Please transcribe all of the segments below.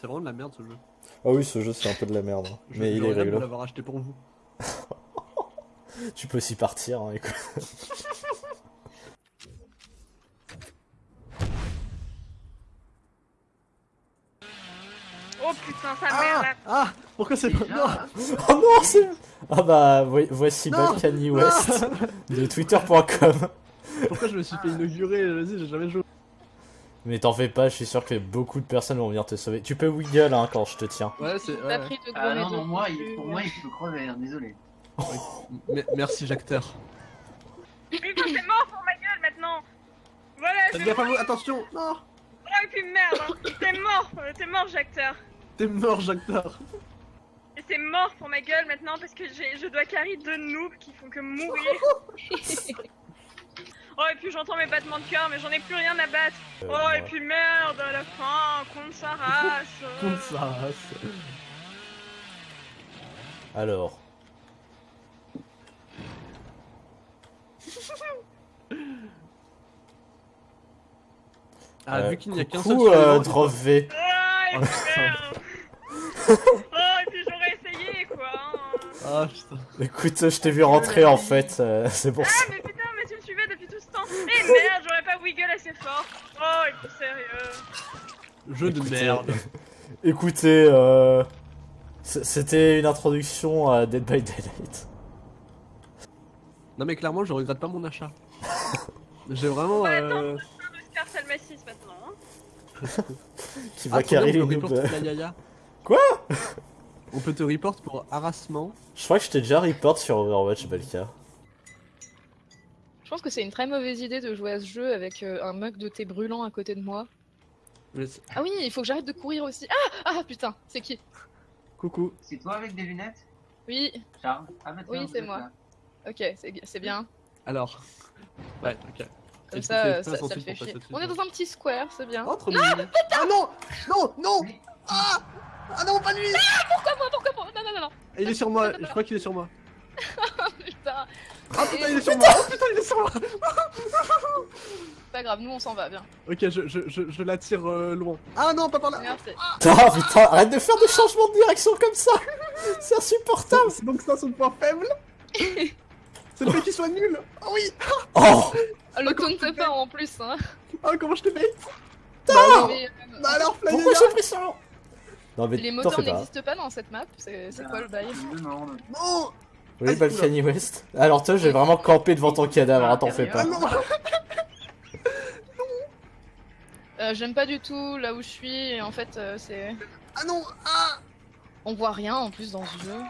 C'est vraiment de la merde ce jeu. Ah oui, ce jeu c'est un peu de la merde, hein. Je mais il est regrette de rigolo. l'avoir acheté pour vous. Tu peux aussi partir, hein, écoute. Oh putain, sa mère Ah, là. ah Pourquoi c'est pas... Non Oh non, c'est... Ah bah, vo- voici Non, Balkany. West de twitter.com. Pourquoi je me suis fait inaugurer Vas-y, j'ai jamais joué. Mais t'en fais pas, je suis sûr que beaucoup de personnes vont venir te sauver. Tu peux wiggle hein, quand je te tiens. Ouais, c'est... T'as Ouais. pris de gros Ah non, non, moi, non il, pour moi, il faut crever, hein, désolé. Me- Merci, Jacteur. Putain, c'est mort pour ma gueule maintenant. Voilà, je à vous, attention Non Oh, et puis merde, hein. T'es mort, t'es mort, Jacteur. T'es mort, Jacteur. Et c'est mort pour ma gueule maintenant parce que j'ai- je dois carry deux noobs qui font que mourir. oh, et puis j'entends mes battements de cœur, mais j'en ai plus rien à battre. Euh, Oh, et puis merde, à la fin, contre sa race. euh. Contre sa race. Alors. Ah, Euh, vu qu'il n'y a qu'un seul euh, Drop V. Ah, et puis merde. oh, et puis j'aurais essayé quoi. hein. Ah, putain. Écoute, je t'ai vu rentrer en fait, euh, c'est pour Ah, ça. mais putain, mais tu me suivais depuis tout ce temps. Eh merde, j'aurais pas wiggle assez fort. Oh, et puis sérieux. Jeu de merde. Écoutez, euh... C'était une introduction à Dead by Daylight. Non mais clairement, je regrette pas mon achat. J'ai vraiment... Ouais, Euh... Oscar Salmacis maintenant. Hein. Qui Ah, va carrer les. Quoi On peut te report pour harassement. Je crois que je t'ai déjà report sur Overwatch, Balka. Je pense que c'est une très mauvaise idée de jouer à ce jeu avec euh, un mug de thé brûlant à côté de moi. Ah oui, il faut que j'arrête de courir aussi. Ah Ah putain, c'est qui? Coucou. C'est toi avec des lunettes, Oui, Charles Ah bah Oui, c'est moi. là. ok, c'est bien. Alors. Ouais, ok. Comme ça, euh, ça, ça fait chier. On est dans un petit square, c'est bien. Oh, trop mignon. Ah non Non Non Ah Ah non, pas lui Pourquoi moi Pourquoi moi? Non, non, non, non. Il est sur moi, je crois qu'il est sur moi. Putain, Ah putain, il est sur moi. Oh putain, il est sur moi. Pas grave, nous on s'en va, bien. Ok, je, je, je, je l'attire euh, loin. Ah non, pas par là. Merci. Ah putain, arrête de faire des changements de direction comme ça. C'est insupportable. C'est donc ça son point faible. C'est le fait qu'il soit nul. Oh oui. Oh. Ah, le taunt pas en plus, hein. Oh, comment je te bait Mais, euh, Bah alors, Flyer Pourquoi j'ai pris ça? Non mais les moteurs pas. n'existent pas dans cette map, c'est quoi le bail? Non Oui, Balkany West. Alors toi, j'ai vraiment campé devant ton cadavre, hein, t'en fais Ah pas. non Euh, J'aime pas du tout là où je suis, et en fait, euh, c'est. Ah non Ah On voit rien en plus dans ce jeu.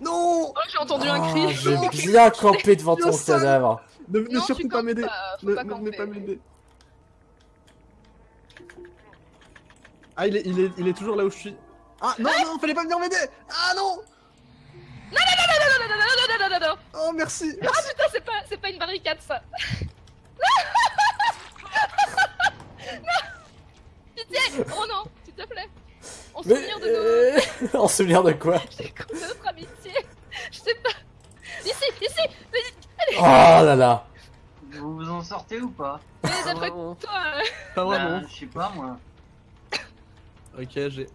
Non Oh, j'ai entendu un Ah, cri J'ai bien campé devant ton cadavre. Ne, ne Non, surtout pas m'aider Ne pas m'aider Ah, il est, il, est, il est toujours là où je suis. Ah non, non, fallait pas venir m'aider Ah non Non, non, non, non, non, non, non, non, non, non Oh merci Ah putain, c'est pas, c'est pas une barricade ça Non Pitié Oh non, s'il te plaît En Mais... souvenir de nos... euh, En souvenir de quoi de notre amitié Je sais pas Ici, ici Oh là là Vous vous en sortez ou pas Mais vraiment. toi... euh, Pas vraiment Bah, Je sais pas moi. Ok, j'ai...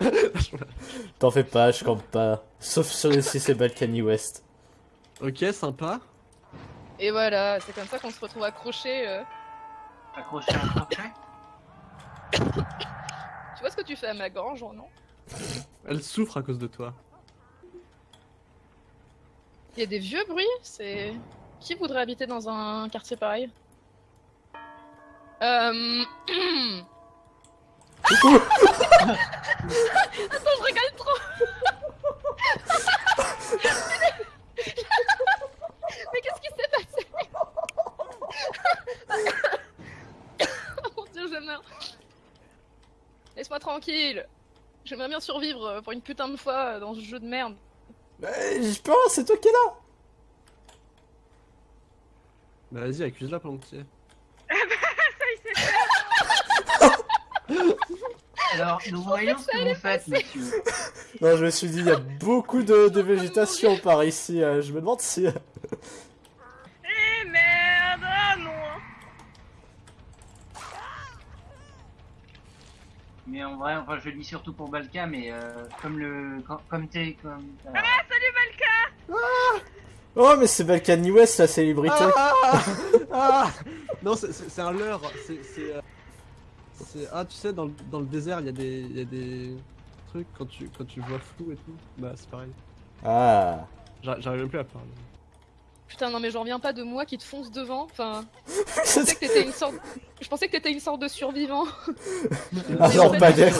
T'en fais pas, je campe pas. Sauf sur le 6 et Balkany West. ok, sympa. Et voilà, c'est comme ça qu'on se retrouve accroché. euh. Accroché à un crochet Tu vois ce que tu fais à ma gorge, non? Elle souffre à cause de toi. Il y a des vieux bruits, c'est... Qui voudrait habiter dans un quartier pareil? Euh... Attends, je regarde trop. Mais qu'est-ce qui s'est passé? Oh mon dieu, je meurs. Laisse-moi tranquille. J'aimerais bien survivre pour une putain de fois dans ce jeu de merde. Mais je peux, c'est toi qui es là. Bah vas-y, accuse-la pendant que tu es. Alors, nous voyons ce que vous faites, monsieur. Non, je me suis dit, il y a beaucoup de, de végétation par ici. euh, je me demande si... Eh merde Ah non Mais en vrai, enfin, je le dis surtout pour Balka, mais euh, comme le, comme, comme t'es, comme. euh, Oh, mais c'est Balkany West, la célébrité. Ah, ah, ah. Non, c'est- c'est c'est un leurre. C'est. c'est, euh, c'est- Ah, tu sais, dans, le- dans le désert, il y, a des- il y a des trucs quand tu, quand tu vois flou et tout. Bah, c'est pareil. Ah. J'arrive même plus à parler. Putain, non, mais j'en reviens pas de moi qui te fonce devant. Enfin, je pensais que t'étais une sorte. Je pensais que t'étais une sorte de survivant. Un lampadaire,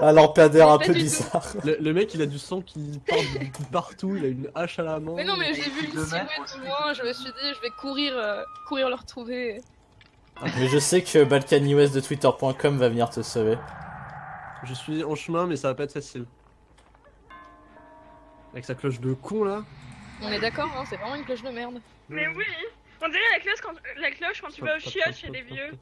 un lampadaire un peu bizarre. Le, le mec, il a du sang qui part de, partout, il a une hache à la main. Mais non, mais j'ai vu une silhouette loin, je me suis dit, je vais courir, euh, courir le retrouver. Mais je sais que Balkany West de Twitter.com va venir te sauver. Je suis en chemin, mais ça va pas être facile. Avec sa cloche de con là. On est d'accord, hein, c'est vraiment une cloche de merde. Mais oui On dirait la cloche quand, la cloche quand tu vas au chiottes chez les vieux.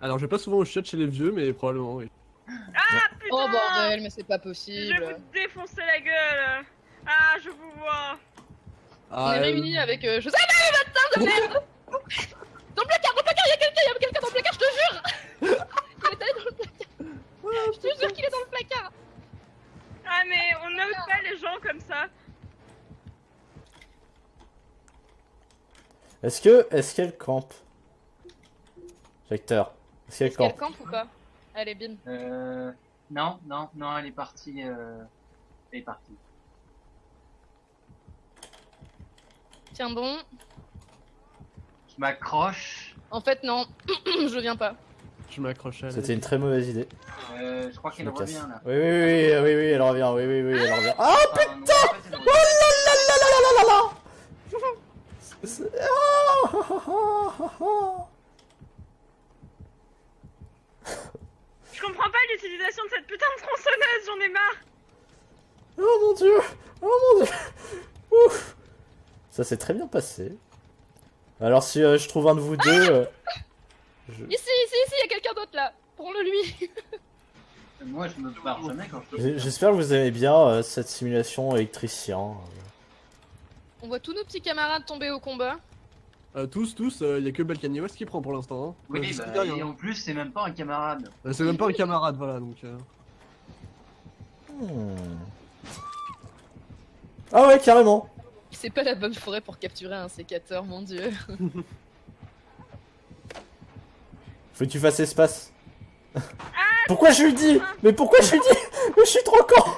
Alors, je vais pas souvent au chiottes chez les vieux, mais probablement oui. Ah putain Oh bordel, mais c'est pas Je vais possible. vous défoncer la gueule Ah, je vous vois On Ah, est euh, réunis avec. euh, je sais pas, mais bâtard de merde Dans le placard, dans le placard, y'a quelqu'un, y'a quelqu'un dans le placard, je te jure Il est allé dans le placard Je te jure qu'il est dans le placard Ah mais on n'ose pas les gens comme ça Est-ce que, est-ce qu'elle campe? Vecteur, est-ce qu'elle Est-ce qu'elle campe? campe ou pas? Allez, bim. Euh, non, non, non, elle est partie. Euh... Elle est partie. Tiens bon. Je m'accroche. En fait, non, je viens pas. Je m'accrochais à la- C'était une très mauvaise idée. Euh, je crois qu'elle revient là. Oui, oui, oui, oui, oui, oui, elle revient, oui, oui, oui, elle revient. Ah putain C'est- ah, ah, ah, ah, ah. Je comprends pas l'utilisation de cette putain de tronçonneuse, j'en ai marre Oh mon dieu Oh mon dieu Ouf Ça s'est très bien passé. Alors si euh, je trouve un de vous deux... euh, je- Ici, ici, ici, y'a quelqu'un d'autre là Prends-le lui Moi, je me barre jamais quand je j'ai- J'espère que vous aimez bien euh, cette simulation électricien. On voit tous nos petits camarades tomber au combat. Euh, tous, tous, il y a que Balkany West qui prend pour l'instant. Hein. Oui, bah, et en plus, c'est même pas un camarade. Euh, C'est même pas un camarade, voilà donc. euh. Hmm. Ah ouais, carrément C'est pas la bonne forêt pour capturer un sécateur, mon dieu. Faut que tu fasses espace. pourquoi je lui dis? Mais pourquoi je lui dis? Mais je suis trop con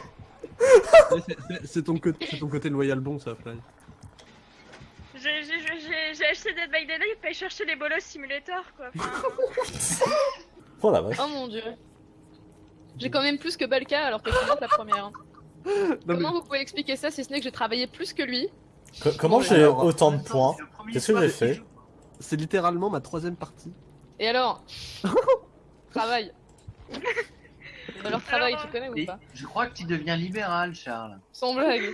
c'est- ton, côté- c'est ton côté loyal bon ça, Fly. J'ai acheté Dead by Daylight pour aller chercher les bolos simulator quoi. Enfin, Oh la vache. Oh mon dieu. J'ai quand même plus que Balka alors que je suis la première. Non, mais- Comment vous pouvez expliquer ça si ce n'est que j'ai travaillé plus que lui Co- comment j'ai autant de points Qu'est-ce que j'ai fait. C'est littéralement ma troisième partie. Et alors Travail. Alors travail, tu connais ou pas je crois que tu deviens libéral, Charles. Sans blague.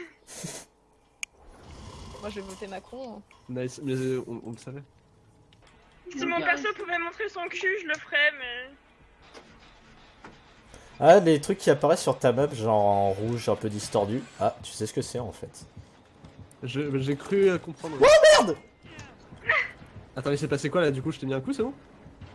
Moi je vais voter Macron. hein. Nice, mais euh, on, on le savait. si mon perso pouvait montrer son cul, je le ferais, mais... Ah, les trucs qui apparaissent sur ta map, genre en rouge, un peu distordu. Ah, tu sais ce que c'est en fait. Je- J'ai cru euh, comprendre. Oh merde Attends, il s'est passé quoi là? Du coup Je t'ai mis un coup, c'est bon?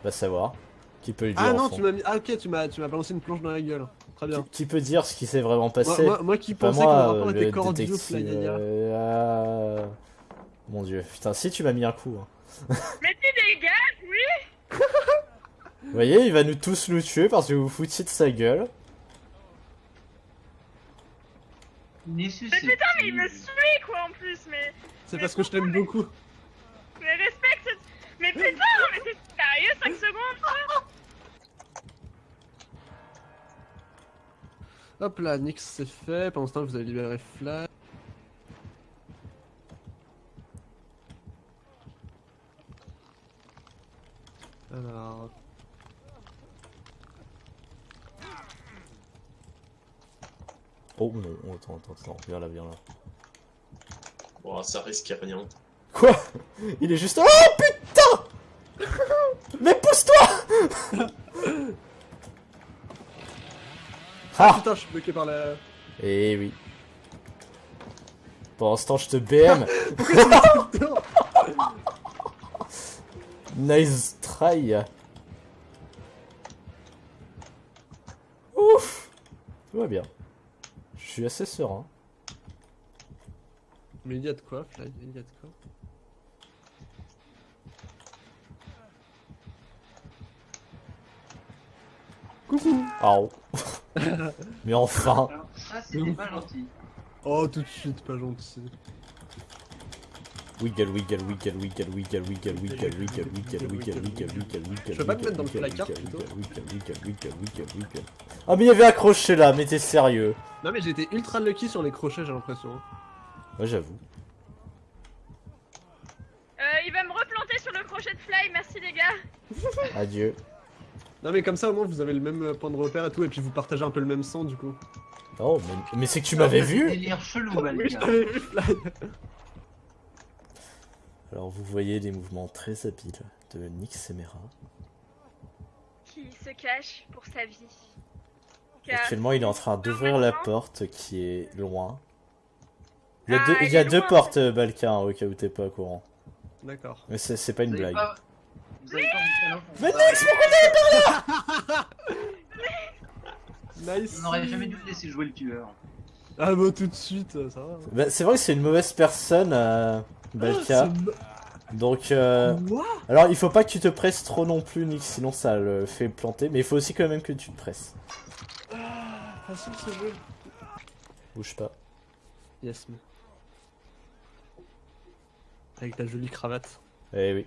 Va savoir. Qui peut le dire Ah non, tu m'as mis. Ah ok, tu m'as tu m'as balancé une planche dans la gueule. Très bien. Qui, qui peut dire ce qui s'est vraiment Moi, passé? Moi, moi qui pensais que le moi, rapport était cordiaux, détective. Fly Gaga. euh, ah. Mon dieu, putain, si tu m'as mis un coup. hein. Mais tu dégages, oui Vous voyez, il va nous tous nous tuer parce que vous vous foutiez de sa gueule. Il est Mais putain, mais il me suit quoi en plus, mais... C'est parce que je t'aime beaucoup. Mais respecte Mais putain, mais t'es sérieux 5 secondes quoi Hop là, Nix c'est fait. Pendant ce temps, vous avez libéré Fly. Alors. Oh non, oh, attends, attends, attends, viens là, viens là. Bon, ça risque rien. Quoi? Il est juste... Oh putain Mais pousse-toi Ah Putain, je suis bloqué par la. Eh oui. Pendant ce temps, je te BM. nice try. Ouf Tout va bien. Je suis assez serein. Mais il y a de quoi, Fly Il y a de quoi Coucou. Mais enfin ça, c'était pas gentil. Oh, tout de suite, pas gentil. Wiggle, wiggle, wiggle, wiggle, wiggle, wiggle, wiggle, wiggle, wiggle, wiggle, wiggle, wiggle, wiggle. Je peux pas te wiggle, mettre dans le wiggle, placard, wiggle, plutôt wiggle, wiggle, wiggle, wiggle, wiggle. Ah mais il y avait accroché là, mais t'es sérieux Non mais été ultra lucky sur les crochets, j'ai l'impression. Ouais j'avoue. Euh, il va me replanter sur le crochet de fly, merci les gars. Adieu. Non mais comme ça au moins vous avez le même euh, point de repère et tout, et puis vous partagez un peu le même sang du coup. Oh mais, mais c'est que tu m'avais vu Délire chelou, Oui, je vu, Fly Alors vous voyez des mouvements très habiles de Nick Semera. Qui se cache pour sa vie. Car Actuellement il est en train d'ouvrir la porte qui est loin. Il y a Ah, deux, il il y a est deux loin. portes euh, Balkan au cas où t'es pas au courant. D'accord. Mais c'est pas une Vous avez blague. pas- Vous avez pas monté l'enfant. Mais Nice On n'aurait jamais dû laisser jouer le tueur. Ah bah tout de suite, ça va. Bah, c'est vrai que c'est une mauvaise personne, euh, Balka. Donc, euh, alors il faut pas que tu te presses trop non plus, Nick, sinon ça le fait planter. Mais il faut aussi quand même que tu te presses. Ce jeu. Bouge pas. Yes, mais. Avec ta jolie cravate. Eh oui.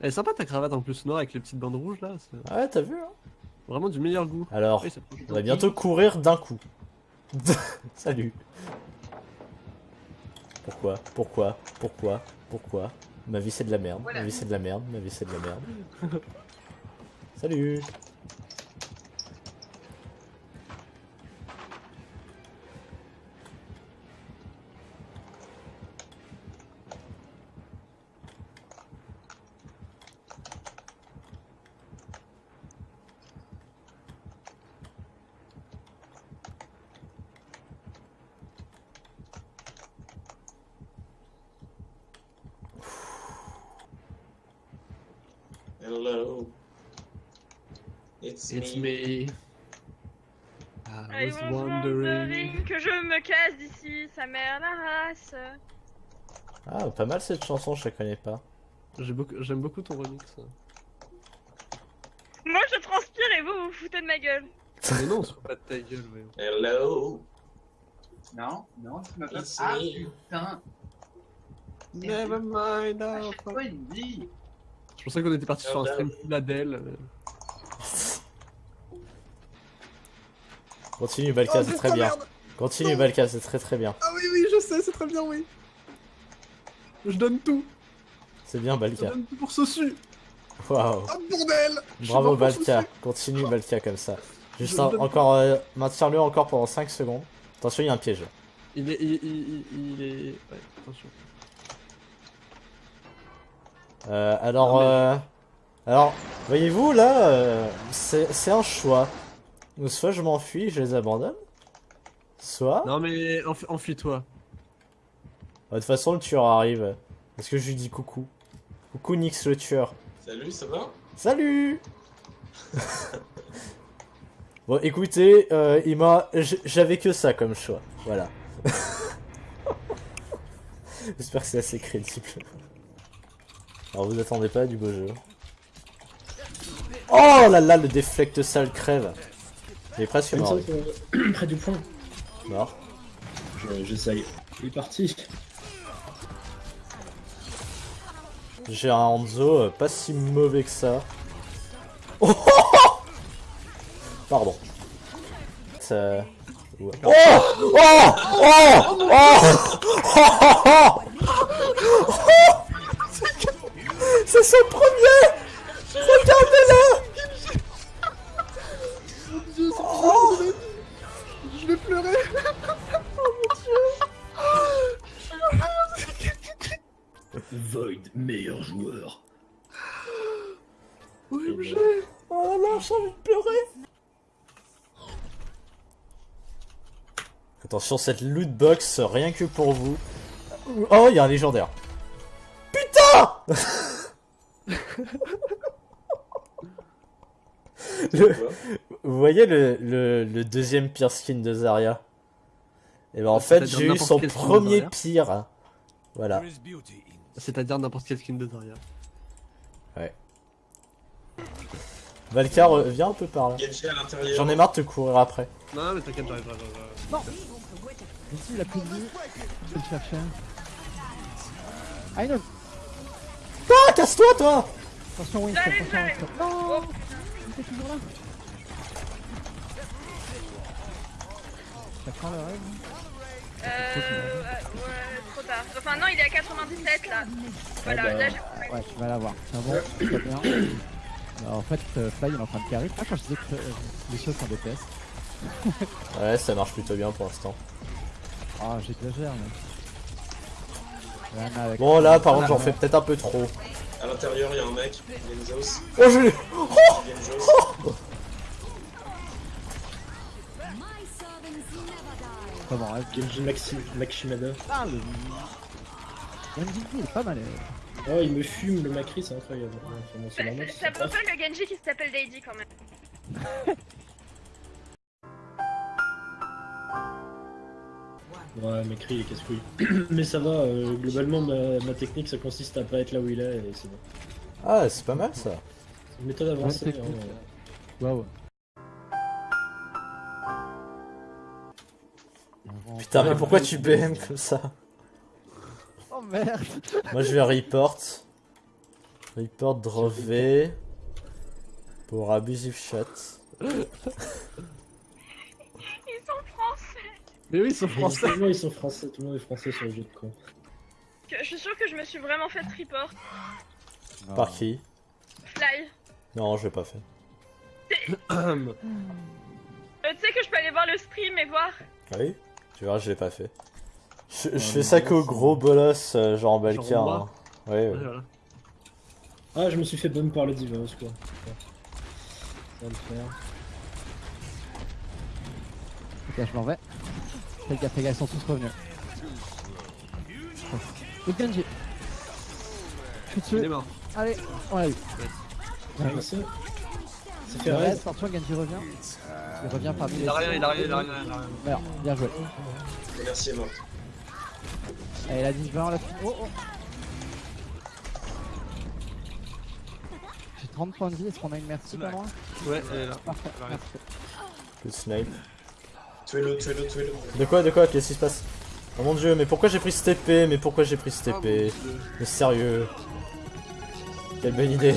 Elle est sympa ta cravate en plus noire avec les petites bandes rouges là, c'est Ah ouais, t'as vu hein? vraiment du meilleur goût. Alors, Oui, on va bientôt courir d'un coup. Salut. Pourquoi Pourquoi Pourquoi Pourquoi Ma vie c'est de la merde. Ma vie c'est de la merde. Ma vie c'est de la merde. Salut. Que je me casse d'ici, sa mère la race. Ah, pas mal cette chanson, je la connais pas. J'ai beaucoup- J'aime beaucoup ton remix. Moi je transpire et vous vous foutez de ma gueule. Mais non, on se fout pas de ta gueule. Hello. Non, non, tu m'as pas. Ah putain Never mind. Dit Je pensais qu'on était parti sur un stream full Adèle. Continue, Balka, Oh, c'est très bien. merde. Continue, Non. Balka, c'est très très bien. Ah oui, oui, je sais, c'est très bien, oui. Je donne tout. C'est bien, Je Balka. donne tout pour Sosu. Waouh. Ah bordel Je Bravo, Balka. Continue, Balka, comme ça. Juste Je un- encore, euh, maintiens-le encore pendant 5 secondes. Attention, il y a un piège. Il est. Il, il, il, il est. Ouais, attention. Euh, alors, Non, mais- euh, alors, voyez-vous là, euh, c'est un choix. Ou soit je m'enfuis, je les abandonne. Soit, Non, mais enf- enfuis-toi. de toute façon le tueur arrive. Est-ce que je lui dis coucou Coucou Nix le tueur. Salut, ça va? Salut Bon, écoutez, euh, il m'a, j'avais que ça comme choix. Voilà. J'espère que c'est assez crédible. Alors vous attendez pas du beau jeu. Oh là là, le déflecte sale crève. Il est presque mort. près du point. Mort. Je- J'essaye. Il est parti. J'ai un Hanzo euh, pas si mauvais que ça. Oh Pardon. Ça... ouais. Oh Oh Oh Oh Oh C'est son premier Regardez-le Void, meilleur joueur. OMG Oh là, j'ai envie de pleurer Attention, cette loot box, rien que pour vous. Oh, il y a un légendaire. Putain Le- vous voyez le, le, le deuxième pire skin de Zarya? Et ben en fait, j'ai eu son premier pire. Voilà. C'est-à-dire n'importe quel skin de Zarya. Valkyr, euh, viens un peu par là. J'en ai marre de te courir après. Non, mais t'inquiète, j'arrive, j'arrive, j'arrive. Ici, il a plus de vie. Je vais le chercher. Ah, non. Ah, casse-toi, toi Attention, Winston, attention. Winston. Non Oh, Il était toujours là. Ça prend le rêve. Euh, euh, ouais, trop tard. Enfin, non, il est à 97 là. Voilà, bah, là, j'ai Ouais, tu vas l'avoir. C'est bon, très bien. Alors, en fait, euh, Fly il est en train de carry. Ah, quand je disais que euh, les choses sont DPS. Ouais, ça marche plutôt bien pour l'instant. Ah, j'exagère, mais. Avec- Bon, là, par contre, j'en fais peut-être un peu trop. À l'intérieur, il y a un mec, Genzos. Oh, je l'ai- Genzos. Pas rêve. Genji Maxi Maximada. Ah, le. Genji, il est pas mal. euh. Oh, il me fume le Macri, c'est incroyable. Ouais, Enfin, bon, c'est normal. Ça pas- le Genji qui s'appelle Lady quand même. Ouais, Macri, il est casse-couille. Mais ça va, euh, globalement, ma, ma technique, ça consiste à pas être là où il est, et c'est bon. Ah, c'est pas mal ça. C'est une méthode avancée. Ouais, technique. Putain, mais pourquoi tu BM comme ça Oh merde Moi, je vais report. Report V. Pour abusive shot. Ils sont français. Mais oui, ils sont français. Tout le monde, ils sont français, tout le monde est français sur le jeu de con. Je suis sûre que je me suis vraiment fait report. Par qui? Fly. Non, je l'ai pas fait. Euh, tu sais que je peux aller voir le stream et voir. Ah oui? Tu verras, je l'ai pas fait. Je, je fais ça qu'au gros bolos, euh, genre Balkar. moi hein. Ouais, Ouais, ouais. voilà. Ah, je me suis fait bonne par le. Ça va le faire. Ok, je m'en vais. Fais gaffe, fais gaffe, ils sont tous revenus. Le Genji. Je suis Il est dessus. mort. Allez, on l'a eu. Ah, merci. C'est fait Ouais, raid. attention, Genji revient. Il revient parmi les. Il a rien, il a rien, il a rien, bien joué. Merci, est mort. Allez, la 10 20 là. Oh oh J'ai 30 points de vie, est-ce qu'on a une merci pas moi Ouais, elle est là. Parfait, merci. Le snipe. Tuez-le, tuez-le, tuez-le. De quoi, de quoi Qu'est-ce qui se passe Oh mon dieu, mais pourquoi j'ai pris ce TP Mais pourquoi j'ai pris ce Ah, TP Dieu. Mais sérieux Quelle bonne idée